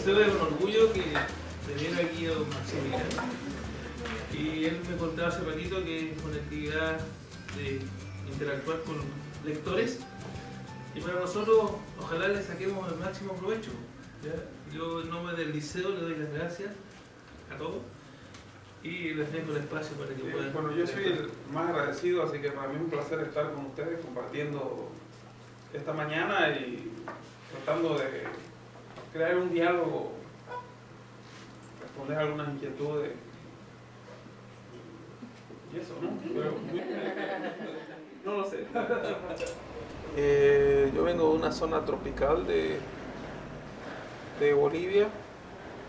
liceo es un orgullo que tener aquí a don Maximiliano. Y él me contaba hace ratito que es una actividad de interactuar con lectores. Y para nosotros, ojalá le saquemos el máximo provecho. ¿ya? Yo en nombre del liceo le doy las gracias a todos y les dejo el espacio para que Eh, puedan. Bueno, yo soy el más agradecido, así que para mí es un placer estar con ustedes compartiendo esta mañana y tratando de crear un diálogo, responder algunas inquietudes y eso, ¿no? No lo sé. Eh, yo vengo de una zona tropical de, de Bolivia,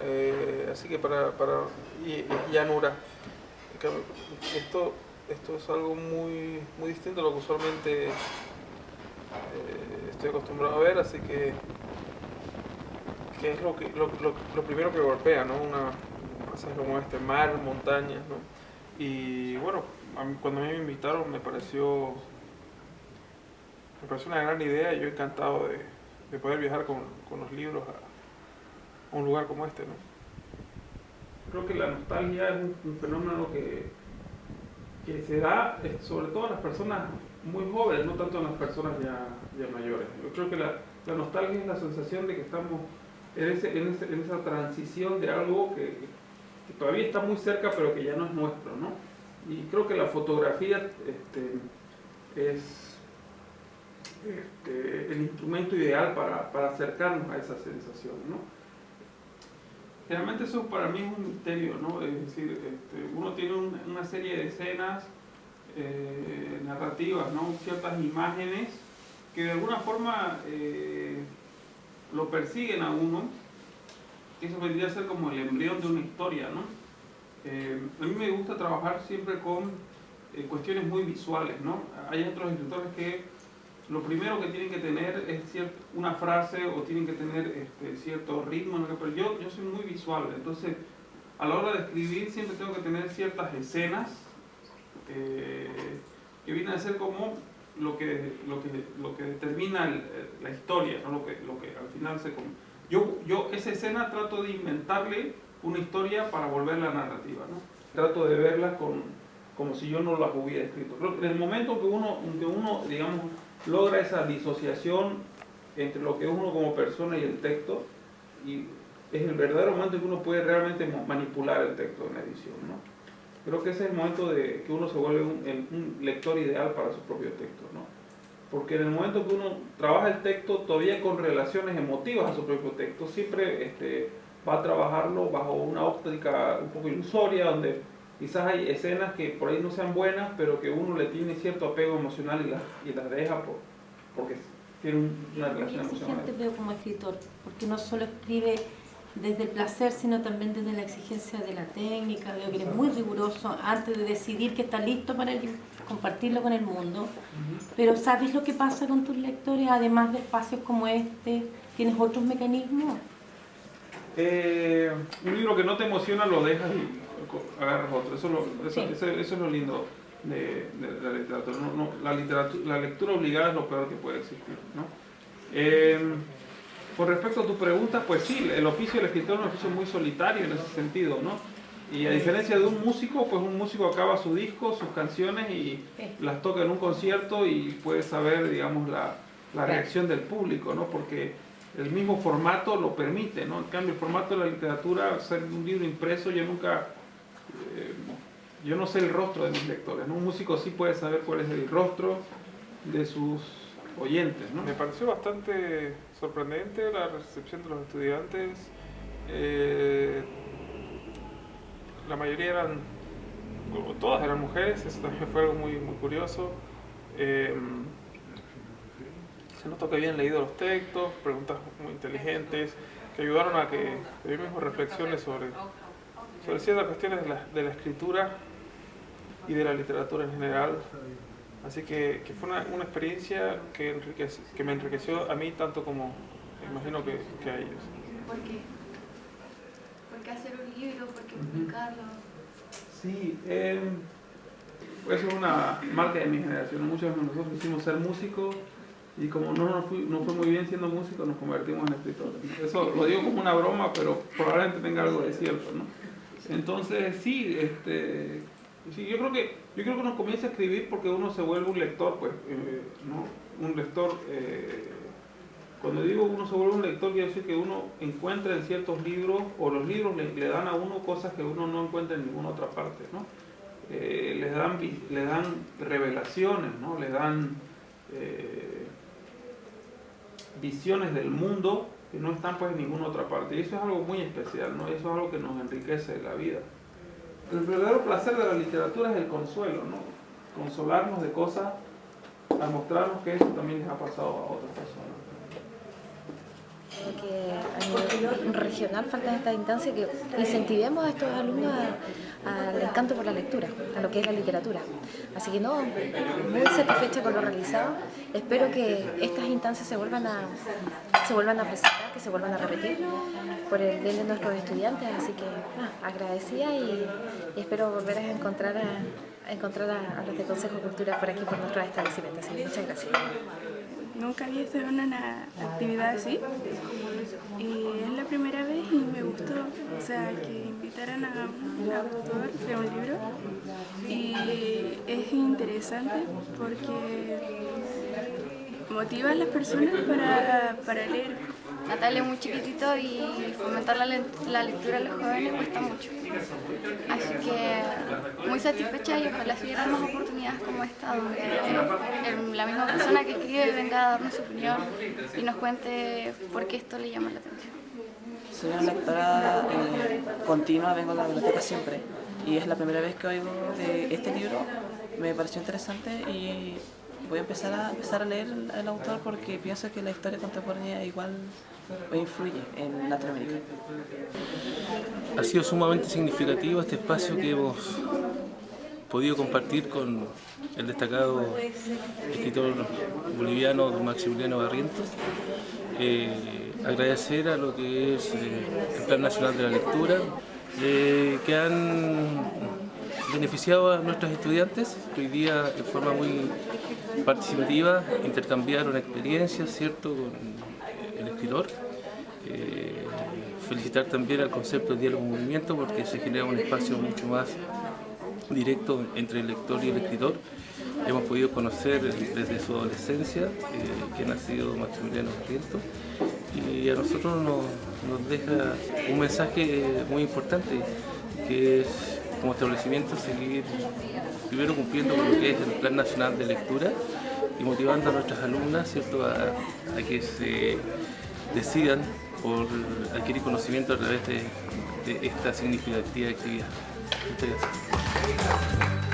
eh, así que para, para y, y llanura. Esto, esto es algo muy, muy distinto a lo que usualmente eh, estoy acostumbrado a ver, así que, que es lo, que, lo, lo- lo primero que golpea, ¿no? Una, un pasaje como este, mar, montañas, ¿no? Y bueno, cuando a mí me invitaron me pareció me pareció una gran idea y yo encantado de, de poder viajar con, con los libros a, un lugar como este, ¿no? Creo que la nostalgia es un, fenómeno que, que se da sobre todo en las personas muy jóvenes, no tanto en las personas ya, ya mayores. Yo creo que la, la nostalgia es la sensación de que estamos en, esa transición de algo que, todavía está muy cerca pero que ya no es nuestro, ¿no? Y creo que la fotografía este, es este, el instrumento ideal para, para acercarnos a esa sensación, ¿no? Generalmente eso para mí es un misterio, ¿no? Es decir, este, uno tiene un- una serie de escenas eh, narrativas, ¿no? Ciertas imágenes que de alguna forma eh, lo persiguen a uno, eso vendría a ser como el embrión de una historia, ¿no? Eh, a mí me gusta trabajar siempre con eh, cuestiones muy visuales, ¿no? Hay otros escritores que lo primero que tienen que tener es cier- una frase o tienen que tener este, cierto ritmo, ¿no? pero yo, yo soy muy visual, entonces a la hora de escribir siempre tengo que tener ciertas escenas eh, que vienen a ser como lo que, lo que, lo que determina el- el- la historia, ¿no? lo, que, lo que al final se... Yo, yo esa escena trato de inventarle una historia para volverla narrativa, ¿no? Trato de verla con, como si yo no las hubiera escrito. En el momento que uno, que uno digamos, logra esa disociación entre lo que es uno como persona y el texto, y es el verdadero momento en que uno puede realmente manipular el texto en la edición, ¿no? Creo que ese es el momento de que uno se vuelve un, lector ideal para su propio texto, ¿no? Porque en el momento que uno trabaja el texto todavía con relaciones emotivas a su propio texto, siempre este, va a trabajarlo bajo una óptica un poco ilusoria, donde quizás hay escenas que por ahí no sean buenas, pero que uno le tiene cierto apego emocional y las, y las deja por, porque tiene un- una relación emocional. exigente veo como escritor, porque no solo escribe desde el placer, sino también desde la exigencia de la técnica. Veo que eres muy riguroso antes de decidir que está listo para el- compartirlo con el mundo. Pero ¿sabes lo que pasa con tus lectores? Además de espacios como este, ¿tienes otros mecanismos? Eh, un libro que no te emociona lo dejas y agarras otro. Eso, es lo- eso, Sí. eso- eso es lo lindo de, de la literatura. No, no, la, literatura. la lectura obligada es lo peor que puede existir. ¿no? Eh, con respecto a tu pregunta, pues sí, el oficio del escritor es un oficio muy solitario en ese sentido. ¿no? Y a diferencia de un músico, pues un músico acaba su disco, sus canciones y las toca en un concierto y puede saber, digamos, la, la reacción del público, ¿no? Porque el mismo formato lo permite, ¿no? En cambio, el formato de la literatura, ser un libro impreso, yo nunca, eh, yo no sé el rostro de mis lectores, ¿no? Un músico sí puede saber cuál es el rostro de sus oyentes, ¿no? Me pareció bastante sorprendente la recepción de los estudiantes. Eh, la mayoría eran, o todas eran mujeres, eso también fue algo muy, muy curioso. Eh, se notó que habían leído los textos, preguntas muy inteligentes, que ayudaron a que yo mismo reflexione sobre, sobre ciertas cuestiones de la, de la escritura y de la literatura en general. Así que, que fue una, una experiencia que, enriquece- que me enriqueció a mí tanto como imagino que, que a ellos. ¿Por qué? ¿Por qué hacer un libro? ¿Por qué publicarlo? Sí, eh, eso es una marca de mi generación. Muchos de nosotros quisimos ser músicos y como no nos fue, no fue muy bien siendo músicos, nos convertimos en escritores. ¿no? Eso lo digo como una broma, pero probablemente tenga algo de cierto. ¿no? Entonces, sí, este, sí, yo creo que yo creo que uno comienza a escribir porque uno se vuelve un lector, pues, eh, ¿no? Un lector, eh, cuando digo uno se vuelve un lector, quiere decir que uno encuentra en ciertos libros, o los libros le, dan a uno cosas que uno no encuentra en ninguna otra parte, ¿no? Eh, les, dan, les dan revelaciones, ¿no? Les dan visiones del mundo que no están pues en ninguna otra parte. Y eso es algo muy especial, ¿no? Eso es algo que nos enriquece la vida. El verdadero placer de la literatura es el consuelo, ¿no? Consolarnos de cosas al mostrarnos que eso también les ha pasado a otras personas. Creo que a nivel regional falta esta instancia que incentivemos a estos alumnos al encanto por la lectura, a lo que es la literatura. Así que no, muy satisfecha con lo realizado. Espero que estas instancias se vuelvan a, se vuelvan a presentar, que se vuelvan a repetir por el bien de nuestros estudiantes. Así que ah, agradecida y, espero volver a encontrar a, a encontrar a, a los de Consejo de Cultura por aquí por nuestros establecimientos. Así que muchas gracias. Nunca había estado en una actividad así y es la primera vez y me gustó, o sea, que invitaran a un autor de un libro y es interesante porque motiva a las personas para, para leer. Natalia es muy chiquitito y fomentar la, la lectura a los jóvenes cuesta mucho. Así que muy satisfecha y ojalá se dieran más oportunidades como esta, donde el- la misma persona que escribe venga a darnos su opinión y nos cuente por qué esto le llama la atención. Soy una lectora eh, continua, vengo a la biblioteca siempre y es la primera vez que oigo de este libro. Me pareció interesante y voy a empezar a, empezar a leer el, el autor porque pienso que la historia contemporánea igual influye en Latinoamérica. Ha sido sumamente significativo este espacio que hemos podido compartir con el destacado escritor boliviano Maximiliano Barrientos. Eh, agradecer a lo que es eh, el Plan Nacional de la Lectura, eh, que han beneficiado a nuestros estudiantes, que hoy día de forma muy participativa intercambiaron experiencias, ¿cierto?, con el escritor. Felicitar también al concepto de diálogo movimiento porque se genera un espacio mucho más directo entre el lector y el escritor. Hemos podido conocer desde su adolescencia eh, quién ha sido Maximiliano Barrientos y a nosotros nos, deja un mensaje muy importante que es como establecimiento seguir primero cumpliendo con lo que es el Plan Nacional de Lectura y motivando a nuestras alumnas ¿cierto? A, a que se decidan por adquirir conocimiento a través de, de esta significativa actividad. Muchas gracias. Thank you.